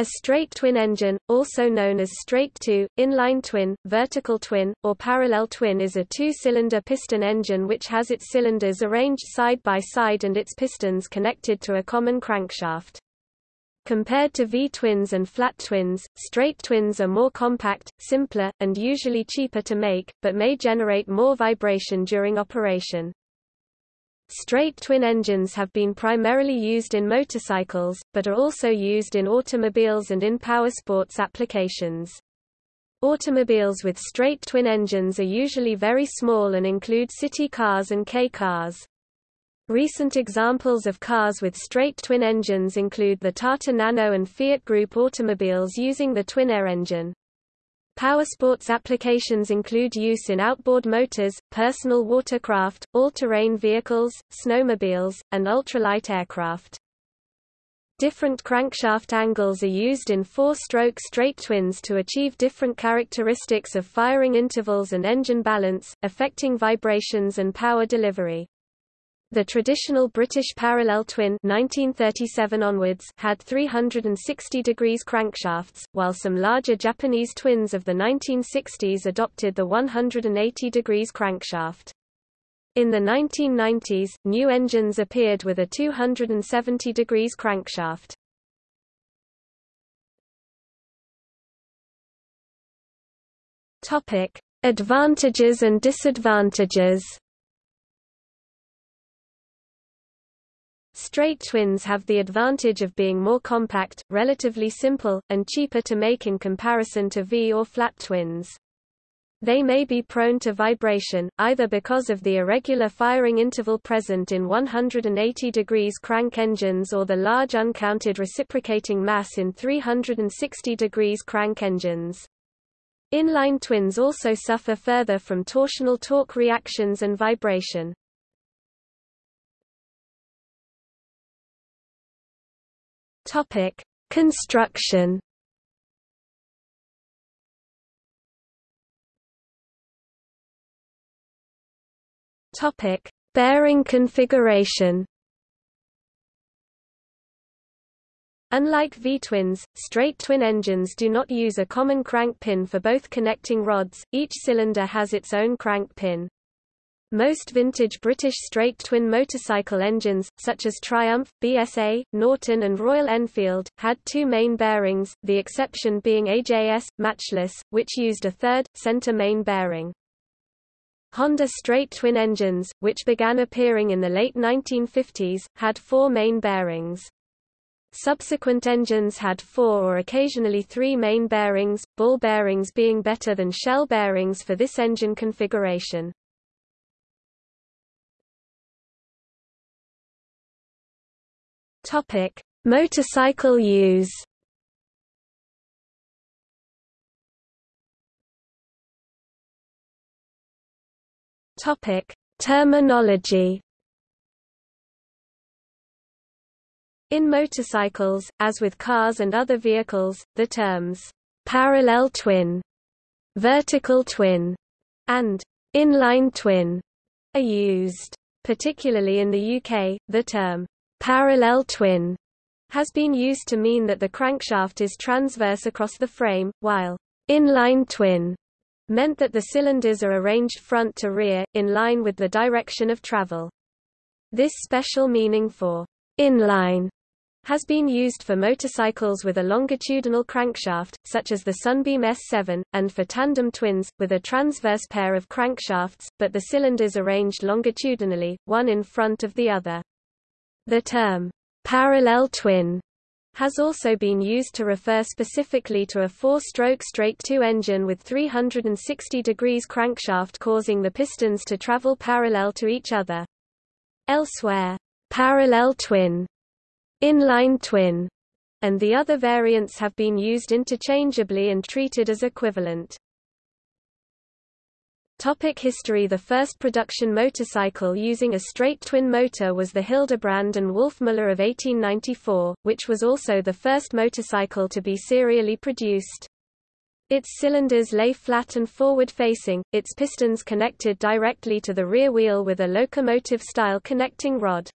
A straight twin engine, also known as straight two, inline twin, vertical twin, or parallel twin is a two-cylinder piston engine which has its cylinders arranged side by side and its pistons connected to a common crankshaft. Compared to V-twins and flat twins, straight twins are more compact, simpler, and usually cheaper to make, but may generate more vibration during operation. Straight twin engines have been primarily used in motorcycles, but are also used in automobiles and in power sports applications. Automobiles with straight twin engines are usually very small and include city cars and K cars. Recent examples of cars with straight twin engines include the Tata Nano and Fiat Group automobiles using the twin-air engine. Powersports applications include use in outboard motors, personal watercraft, all-terrain vehicles, snowmobiles, and ultralight aircraft. Different crankshaft angles are used in four-stroke straight twins to achieve different characteristics of firing intervals and engine balance, affecting vibrations and power delivery. The traditional British parallel twin 1937 onwards had 360 degrees crankshafts, while some larger Japanese twins of the 1960s adopted the 180 degrees crankshaft. In the 1990s, new engines appeared with a 270 degrees crankshaft. Topic: Advantages and disadvantages. Straight twins have the advantage of being more compact, relatively simple, and cheaper to make in comparison to V or flat twins. They may be prone to vibration, either because of the irregular firing interval present in 180 degrees crank engines or the large uncounted reciprocating mass in 360 degrees crank engines. Inline twins also suffer further from torsional torque reactions and vibration. Topic: Construction. Topic: Bearing configuration. Unlike V-twins, straight twin engines do not use a common crank pin for both connecting rods, each cylinder has its own crank pin. Most vintage British straight twin motorcycle engines, such as Triumph, BSA, Norton and Royal Enfield, had two main bearings, the exception being AJS, Matchless, which used a third, center main bearing. Honda straight twin engines, which began appearing in the late 1950s, had four main bearings. Subsequent engines had four or occasionally three main bearings, ball bearings being better than shell bearings for this engine configuration. Topic: Motorcycle use. Topic: Terminology. In motorcycles, as with cars and other vehicles, the terms parallel twin, vertical twin, and inline twin are used. Particularly in the UK, the term Parallel twin has been used to mean that the crankshaft is transverse across the frame, while inline twin meant that the cylinders are arranged front to rear, in line with the direction of travel. This special meaning for inline has been used for motorcycles with a longitudinal crankshaft, such as the Sunbeam S7, and for tandem twins, with a transverse pair of crankshafts, but the cylinders arranged longitudinally, one in front of the other. The term, parallel twin, has also been used to refer specifically to a four-stroke straight-two engine with 360 degrees crankshaft causing the pistons to travel parallel to each other. Elsewhere, parallel twin, inline twin, and the other variants have been used interchangeably and treated as equivalent. Topic history The first production motorcycle using a straight twin motor was the Hildebrand and Wolfmuller of 1894, which was also the first motorcycle to be serially produced. Its cylinders lay flat and forward-facing, its pistons connected directly to the rear wheel with a locomotive-style connecting rod.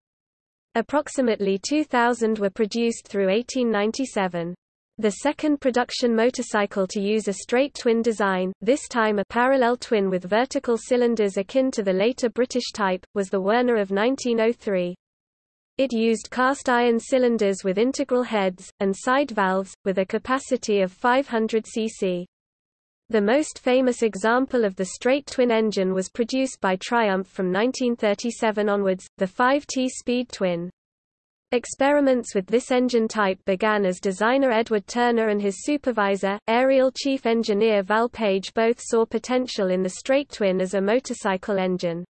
Approximately 2,000 were produced through 1897. The second production motorcycle to use a straight twin design, this time a parallel twin with vertical cylinders akin to the later British type, was the Werner of 1903. It used cast iron cylinders with integral heads, and side valves, with a capacity of 500 cc. The most famous example of the straight twin engine was produced by Triumph from 1937 onwards, the 5T Speed Twin. Experiments with this engine type began as designer Edward Turner and his supervisor, Ariel chief engineer Val Page both saw potential in the straight twin as a motorcycle engine.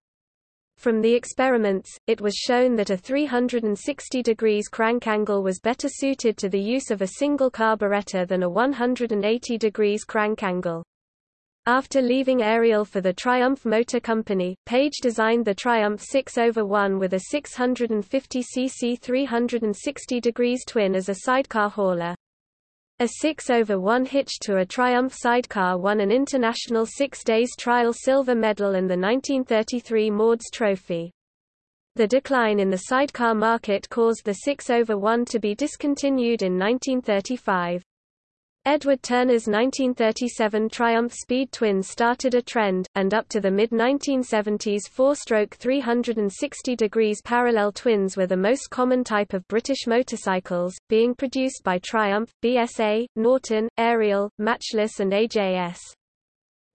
From the experiments, it was shown that a 360 degrees crank angle was better suited to the use of a single carburetor than a 180 degrees crank angle. After leaving Ariel for the Triumph Motor Company, Page designed the Triumph 6 over 1 with a 650cc 360 degrees twin as a sidecar hauler. A 6 over 1 hitch to a Triumph sidecar won an International Six Days Trial Silver Medal and the 1933 Maudes Trophy. The decline in the sidecar market caused the 6 over 1 to be discontinued in 1935. Edward Turner's 1937 Triumph Speed Twin started a trend, and up to the mid-1970s four-stroke 360 degrees parallel twins were the most common type of British motorcycles, being produced by Triumph, BSA, Norton, Ariel, Matchless and AJS.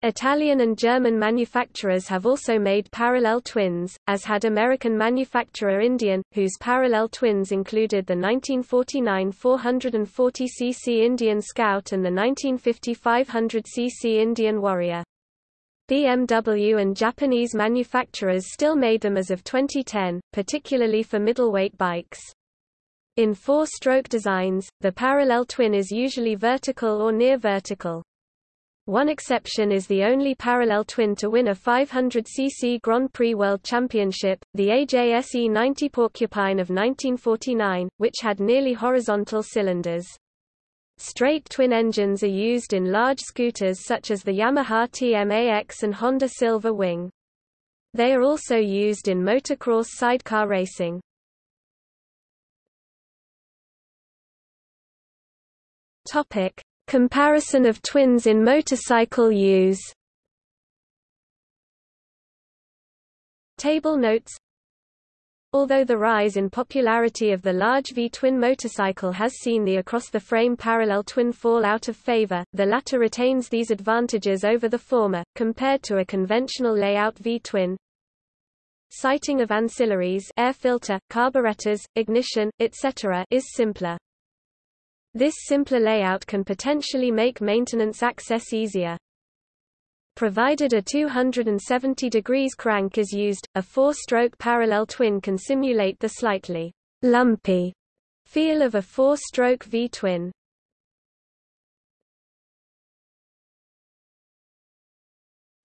Italian and German manufacturers have also made parallel twins, as had American manufacturer Indian, whose parallel twins included the 1949 440cc Indian Scout and the 1950 500cc Indian Warrior. BMW and Japanese manufacturers still made them as of 2010, particularly for middleweight bikes. In four-stroke designs, the parallel twin is usually vertical or near vertical. One exception is the only parallel twin to win a 500cc Grand Prix World Championship, the AJS E90 Porcupine of 1949, which had nearly horizontal cylinders. Straight twin engines are used in large scooters such as the Yamaha TMAX and Honda Silver Wing. They are also used in motocross sidecar racing. Topic: Comparison of twins in motorcycle use Table notes Although the rise in popularity of the large V-twin motorcycle has seen the across-the-frame parallel twin fall out of favor, the latter retains these advantages over the former, compared to a conventional layout V-twin. Siting of ancillaries air filter, carburetors, ignition, etc. is simpler. This simpler layout can potentially make maintenance access easier. Provided a 270 degrees crank is used, a four-stroke parallel twin can simulate the slightly lumpy feel of a four-stroke V-twin.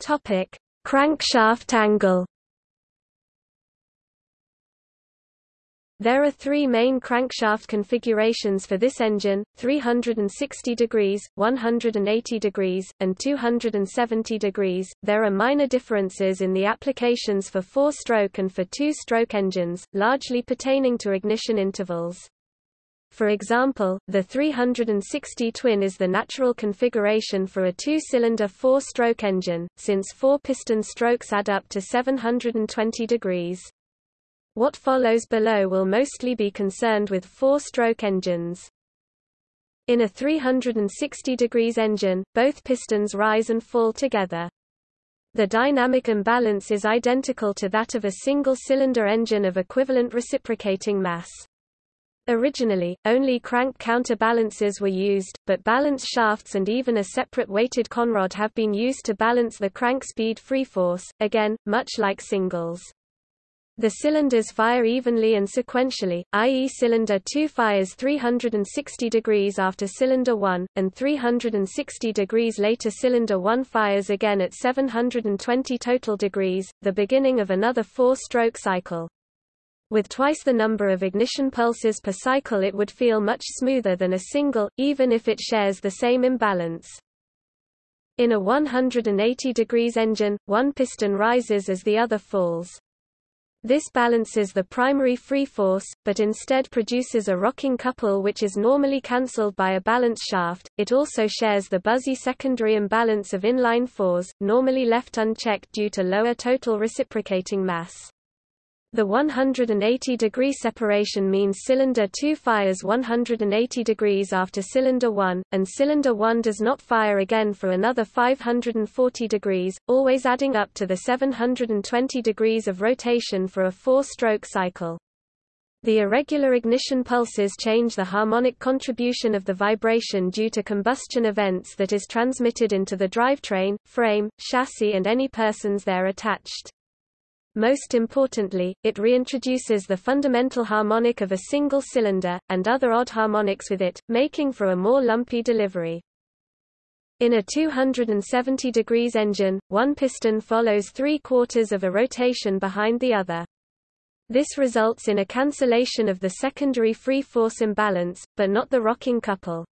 Topic: Crankshaft angle There are three main crankshaft configurations for this engine, 360 degrees, 180 degrees, and 270 degrees. There are minor differences in the applications for four-stroke and for two-stroke engines, largely pertaining to ignition intervals. For example, the 360 twin is the natural configuration for a two-cylinder four-stroke engine, since four piston strokes add up to 720 degrees. What follows below will mostly be concerned with four-stroke engines. In a 360 degrees engine, both pistons rise and fall together. The dynamic imbalance is identical to that of a single-cylinder engine of equivalent reciprocating mass. Originally, only crank counterbalances were used, but balance shafts and even a separate weighted conrod have been used to balance the crank speed free force, again, much like singles. The cylinders fire evenly and sequentially, i.e. cylinder 2 fires 360 degrees after cylinder 1, and 360 degrees later cylinder 1 fires again at 720 total degrees, the beginning of another four-stroke cycle. With twice the number of ignition pulses per cycle it would feel much smoother than a single, even if it shares the same imbalance. In a 180 degrees engine, one piston rises as the other falls. This balances the primary free force, but instead produces a rocking couple which is normally cancelled by a balance shaft. It also shares the buzzy secondary imbalance of inline fours, normally left unchecked due to lower total reciprocating mass. The 180 degree separation means cylinder 2 fires 180 degrees after cylinder 1, and cylinder 1 does not fire again for another 540 degrees, always adding up to the 720 degrees of rotation for a four-stroke cycle. The irregular ignition pulses change the harmonic contribution of the vibration due to combustion events that is transmitted into the drivetrain, frame, chassis and any persons there attached. Most importantly, it reintroduces the fundamental harmonic of a single cylinder, and other odd harmonics with it, making for a more lumpy delivery. In a 270 degrees engine, one piston follows three quarters of a rotation behind the other. This results in a cancellation of the secondary free force imbalance, but not the rocking couple.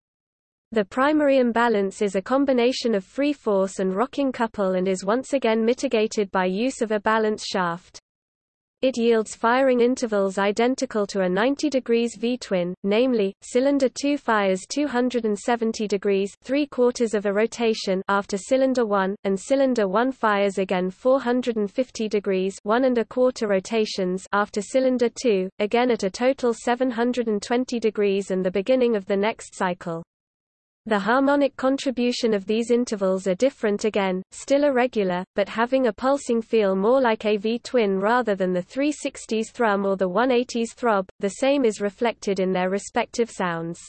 The primary imbalance is a combination of free force and rocking couple and is once again mitigated by use of a balance shaft. It yields firing intervals identical to a 90 degrees V-twin, namely, cylinder 2 fires 270 degrees 3 quarters of a rotation after cylinder 1, and cylinder 1 fires again 450 degrees 1 and a quarter rotations after cylinder 2, again at a total 720 degrees and the beginning of the next cycle. The harmonic contribution of these intervals are different again, still irregular, but having a pulsing feel more like a V-twin rather than the 360s thrum or the 180s throb, the same is reflected in their respective sounds.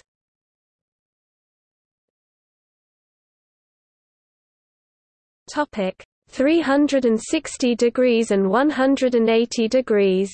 Topic 360 degrees and 180 degrees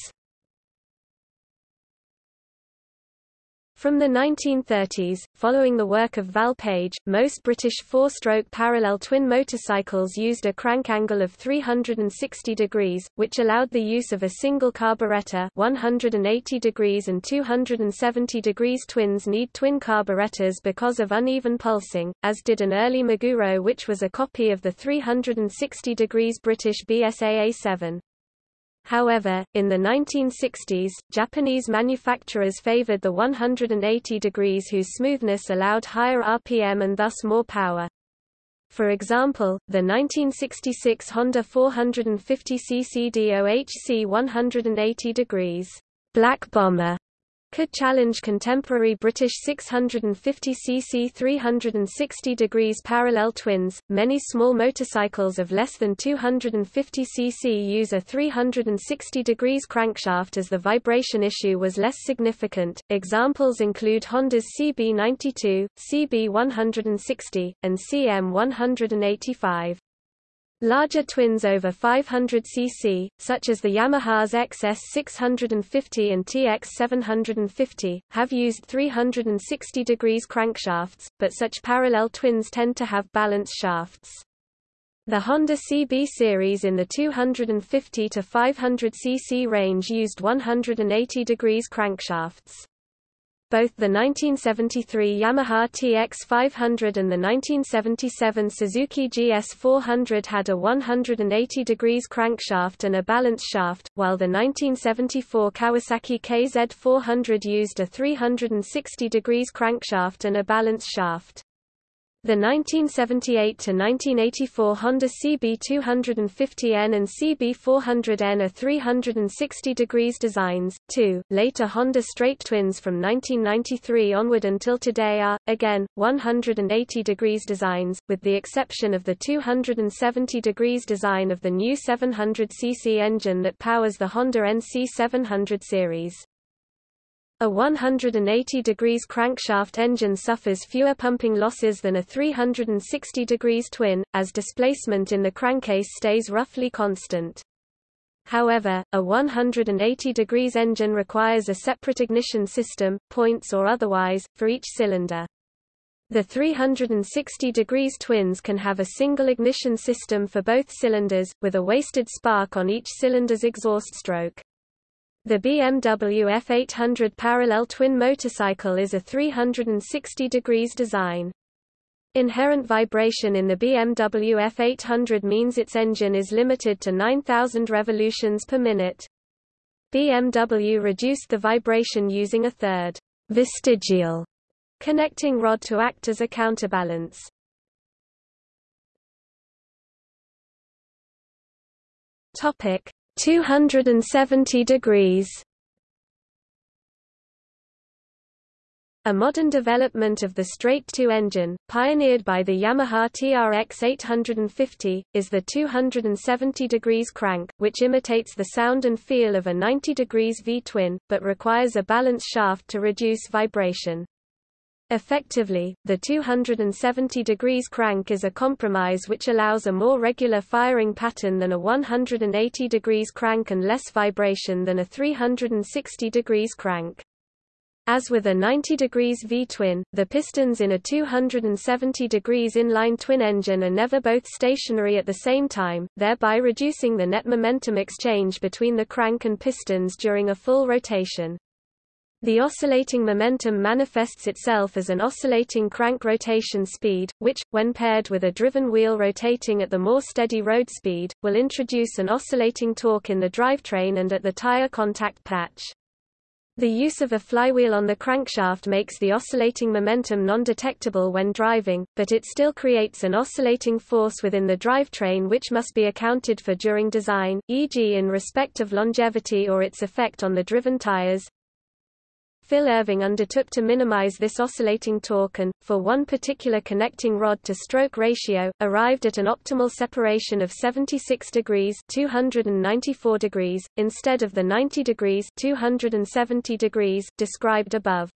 From the 1930s, following the work of Val Page, most British four-stroke parallel twin motorcycles used a crank angle of 360 degrees, which allowed the use of a single carburetor 180 degrees and 270 degrees twins need twin carburetors because of uneven pulsing, as did an early Meguro which was a copy of the 360 degrees British BSA A7. However, in the 1960s, Japanese manufacturers favored the 180 degrees whose smoothness allowed higher RPM and thus more power. For example, the 1966 Honda 450cc DOHC 180 degrees Black Bomber could challenge contemporary British 650cc 360 degrees parallel twins. Many small motorcycles of less than 250cc use a 360 degrees crankshaft as the vibration issue was less significant. Examples include Honda's CB92, CB160, and CM185. Larger twins over 500 cc, such as the Yamaha's XS 650 and TX 750, have used 360 degrees crankshafts, but such parallel twins tend to have balance shafts. The Honda CB series in the 250 to 500 cc range used 180 degrees crankshafts both the 1973 Yamaha TX500 and the 1977 Suzuki GS400 had a 180 degrees crankshaft and a balance shaft, while the 1974 Kawasaki KZ400 used a 360 degrees crankshaft and a balance shaft. The 1978–1984 Honda CB250N and CB400N are 360 degrees designs, too. Later Honda straight twins from 1993 onward until today are, again, 180 degrees designs, with the exception of the 270 degrees design of the new 700cc engine that powers the Honda NC 700 series. A 180 degrees crankshaft engine suffers fewer pumping losses than a 360 degrees twin, as displacement in the crankcase stays roughly constant. However, a 180 degrees engine requires a separate ignition system, points or otherwise, for each cylinder. The 360 degrees twins can have a single ignition system for both cylinders, with a wasted spark on each cylinder's exhaust stroke. The BMW F800 parallel twin motorcycle is a 360 degrees design. Inherent vibration in the BMW F800 means its engine is limited to 9,000 revolutions per minute. BMW reduced the vibration using a third vestigial connecting rod to act as a counterbalance. Topic 270 degrees A modern development of the straight-two engine, pioneered by the Yamaha TRX 850, is the 270 degrees crank, which imitates the sound and feel of a 90 degrees V-twin, but requires a balance shaft to reduce vibration. Effectively, the 270 degrees crank is a compromise which allows a more regular firing pattern than a 180 degrees crank and less vibration than a 360 degrees crank. As with a 90 degrees V-twin, the pistons in a 270 degrees inline twin engine are never both stationary at the same time, thereby reducing the net momentum exchange between the crank and pistons during a full rotation. The oscillating momentum manifests itself as an oscillating crank rotation speed, which, when paired with a driven wheel rotating at the more steady road speed, will introduce an oscillating torque in the drivetrain and at the tire contact patch. The use of a flywheel on the crankshaft makes the oscillating momentum non-detectable when driving, but it still creates an oscillating force within the drivetrain which must be accounted for during design, e.g. in respect of longevity or its effect on the driven tires. Phil Irving undertook to minimize this oscillating torque and, for one particular connecting rod-to-stroke ratio, arrived at an optimal separation of 76 degrees 294 degrees, instead of the 90 degrees 270 degrees described above.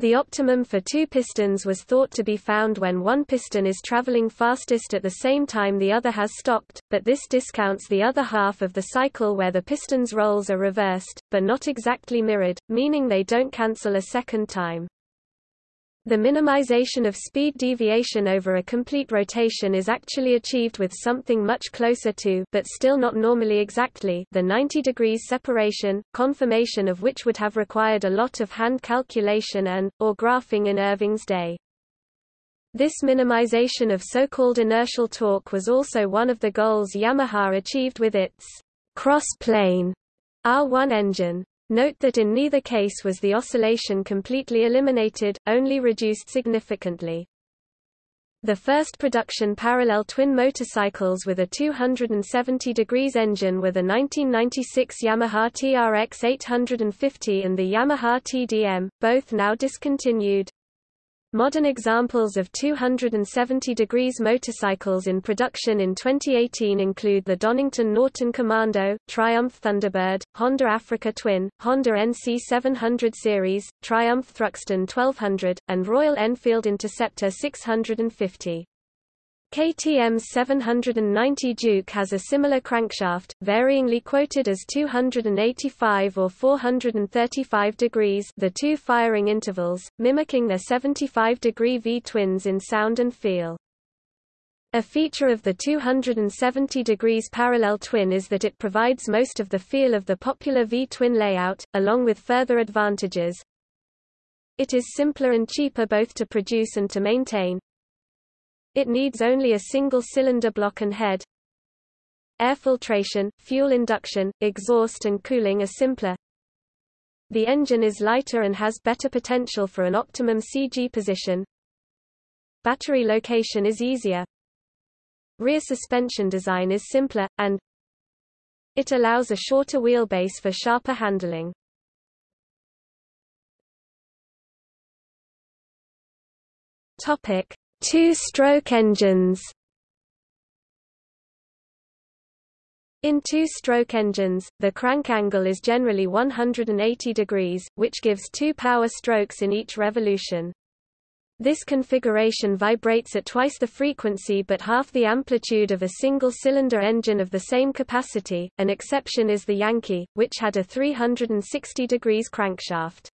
The optimum for two pistons was thought to be found when one piston is traveling fastest at the same time the other has stopped, but this discounts the other half of the cycle where the piston's roles are reversed, but not exactly mirrored, meaning they don't cancel a second time. The minimization of speed deviation over a complete rotation is actually achieved with something much closer to but still not normally exactly the 90 degrees separation, confirmation of which would have required a lot of hand calculation and, or graphing in Irving's day. This minimization of so-called inertial torque was also one of the goals Yamaha achieved with its cross-plane R1 engine. Note that in neither case was the oscillation completely eliminated, only reduced significantly. The first production parallel twin motorcycles with a 270 degrees engine were the 1996 Yamaha TRX 850 and the Yamaha TDM, both now discontinued. Modern examples of 270 degrees motorcycles in production in 2018 include the Donington Norton Commando, Triumph Thunderbird, Honda Africa Twin, Honda NC 700 series, Triumph Thruxton 1200, and Royal Enfield Interceptor 650. KTM's 790 Duke has a similar crankshaft, varyingly quoted as 285 or 435 degrees the two firing intervals, mimicking their 75-degree V-twins in sound and feel. A feature of the 270 degrees parallel twin is that it provides most of the feel of the popular V-twin layout, along with further advantages. It is simpler and cheaper both to produce and to maintain, it needs only a single cylinder block and head. Air filtration, fuel induction, exhaust and cooling are simpler. The engine is lighter and has better potential for an optimum CG position. Battery location is easier. Rear suspension design is simpler, and it allows a shorter wheelbase for sharper handling. Topic: Two-stroke engines In two-stroke engines, the crank angle is generally 180 degrees, which gives two power strokes in each revolution. This configuration vibrates at twice the frequency but half the amplitude of a single-cylinder engine of the same capacity. An exception is the Yankee, which had a 360 degrees crankshaft.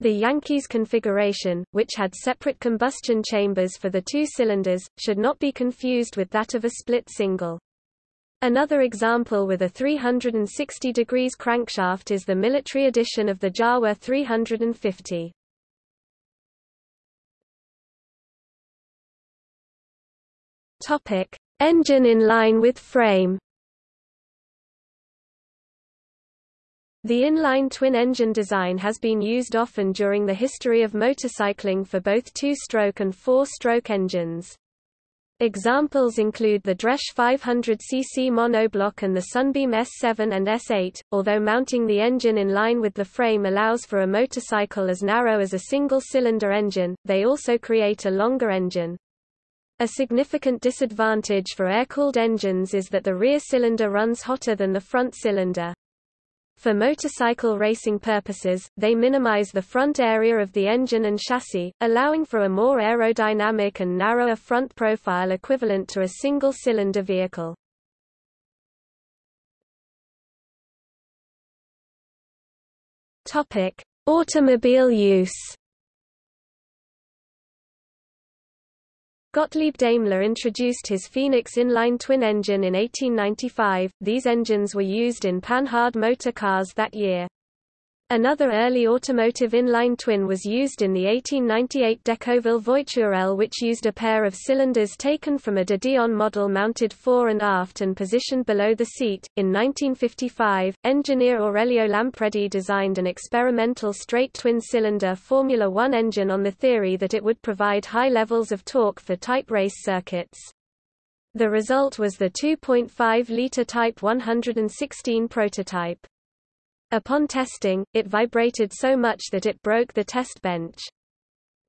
The Yankees configuration, which had separate combustion chambers for the two cylinders, should not be confused with that of a split single. Another example with a 360 degrees crankshaft is the military edition of the Jawa 350. Topic: Engine in line with frame. The inline twin-engine design has been used often during the history of motorcycling for both two-stroke and four-stroke engines. Examples include the Dresch 500cc monoblock and the Sunbeam S7 and S8, although mounting the engine in line with the frame allows for a motorcycle as narrow as a single-cylinder engine, they also create a longer engine. A significant disadvantage for air-cooled engines is that the rear cylinder runs hotter than the front cylinder. For motorcycle racing purposes, they minimize the front area of the engine and chassis, allowing for a more aerodynamic and narrower front profile equivalent to a single-cylinder vehicle. Topic: Automobile use. Gottlieb Daimler introduced his Phoenix inline twin engine in 1895. These engines were used in Panhard motor cars that year. Another early automotive inline twin was used in the 1898 Decauville Voiturelle which used a pair of cylinders taken from a de Dion model mounted fore and aft and positioned below the seat. In 1955, engineer Aurelio Lampredi designed an experimental straight twin-cylinder Formula One engine on the theory that it would provide high levels of torque for type race circuits. The result was the 2.5-liter Type 116 prototype. Upon testing, it vibrated so much that it broke the test bench.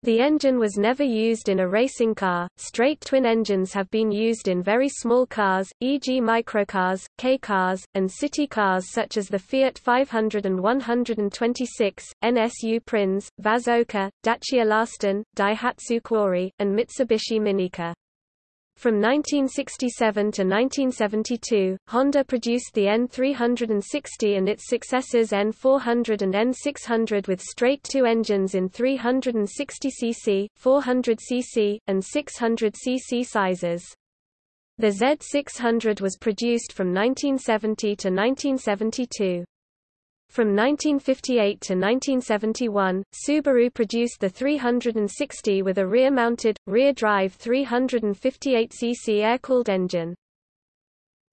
The engine was never used in a racing car. Straight twin engines have been used in very small cars, e.g. microcars, K cars, and city cars such as the Fiat 500 and 126, NSU Prinz, Vazoka, Dacia Lăstun, Daihatsu Cuore, and Mitsubishi Minica. From 1967 to 1972, Honda produced the N360 and its successors N400 and N600 with straight two engines in 360cc, 400cc, and 600cc sizes. The Z600 was produced from 1970 to 1972. From 1958 to 1971, Subaru produced the 360 with a rear-mounted, rear-drive 358cc air-cooled engine.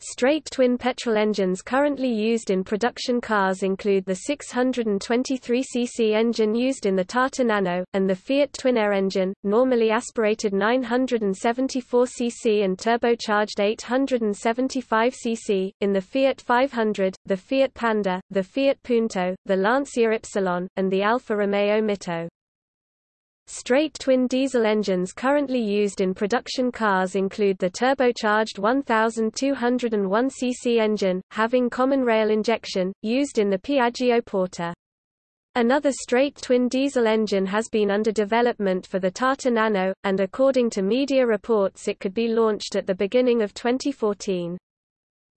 Straight twin petrol engines currently used in production cars include the 623cc engine used in the Tata Nano, and the Fiat Twin Air engine, normally aspirated 974cc and turbocharged 875cc, in the Fiat 500, the Fiat Panda, the Fiat Punto, the Lancia Ypsilon, and the Alfa Romeo Mito. Straight twin diesel engines currently used in production cars include the turbocharged 1201 cc engine, having common rail injection, used in the Piaggio Porter. Another straight twin diesel engine has been under development for the Tata Nano, and according to media reports it could be launched at the beginning of 2014.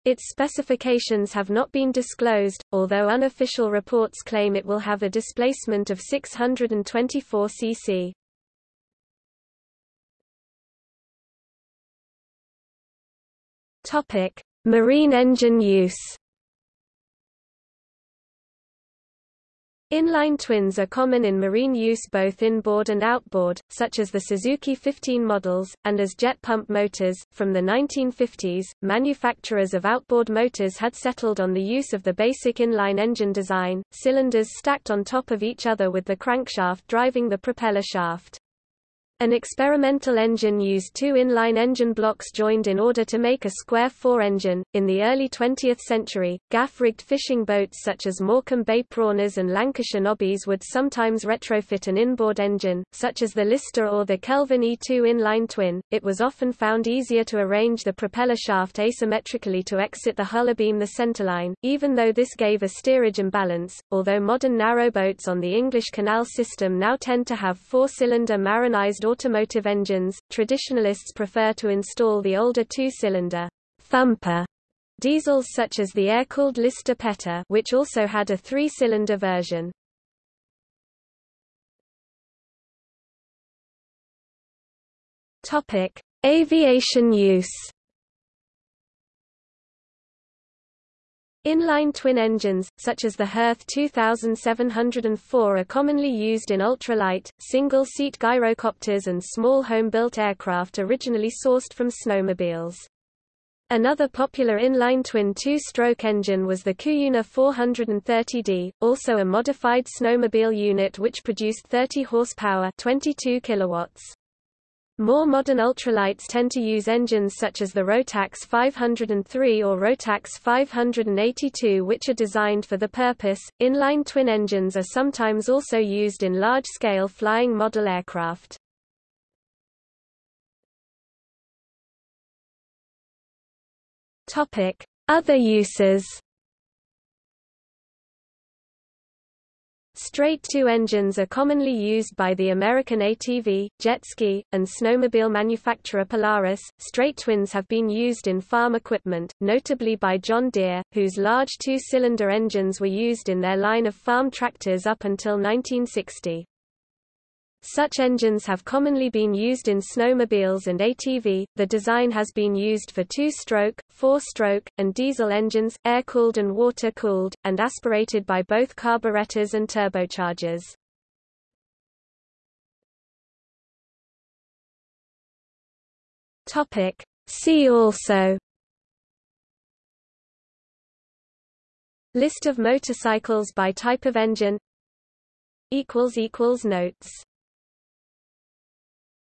Its specifications have not been disclosed, although unofficial reports claim it will have a displacement of 624 cc. Topic: Marine engine use. Inline twins are common in marine use both inboard and outboard, such as the Suzuki 15 models, and as jet pump motors. From the 1950s, manufacturers of outboard motors had settled on the use of the basic inline engine design, cylinders stacked on top of each other with the crankshaft driving the propeller shaft. An experimental engine used two inline engine blocks joined in order to make a square four engine. In the early 20th century, gaff rigged fishing boats such as Morecambe Bay Prawners and Lancashire Nobbies would sometimes retrofit an inboard engine, such as the Lister or the Kelvin E2 inline twin. It was often found easier to arrange the propeller shaft asymmetrically to exit the hull abeam the centerline, even though this gave a steerage imbalance. Although modern narrowboats on the English Canal system now tend to have four cylinder marinized automotive engines, traditionalists prefer to install the older two-cylinder thumper diesels such as the air-cooled Lister Petter which also had a three-cylinder version. Topic: Aviation use. Inline twin engines, such as the Hirth 2704 are commonly used in ultralight, single-seat gyrocopters and small home-built aircraft originally sourced from snowmobiles. Another popular inline twin two-stroke engine was the Cuyuna 430D, also a modified snowmobile unit which produced 30 horsepower 22 kilowatts. More modern ultralights tend to use engines such as the Rotax 503 or Rotax 582 which are designed for the purpose. Inline twin engines are sometimes also used in large-scale flying model aircraft. Topic: Other uses. Straight-two engines are commonly used by the American ATV, jet ski, and snowmobile manufacturer Polaris. Straight twins have been used in farm equipment, notably by John Deere, whose large two-cylinder engines were used in their line of farm tractors up until 1960. Such engines have commonly been used in snowmobiles and ATV. The design has been used for two-stroke, four-stroke, and diesel engines, air-cooled and water-cooled, and aspirated by both carburetors and turbochargers. Topic: See also List of motorcycles by type of engine Notes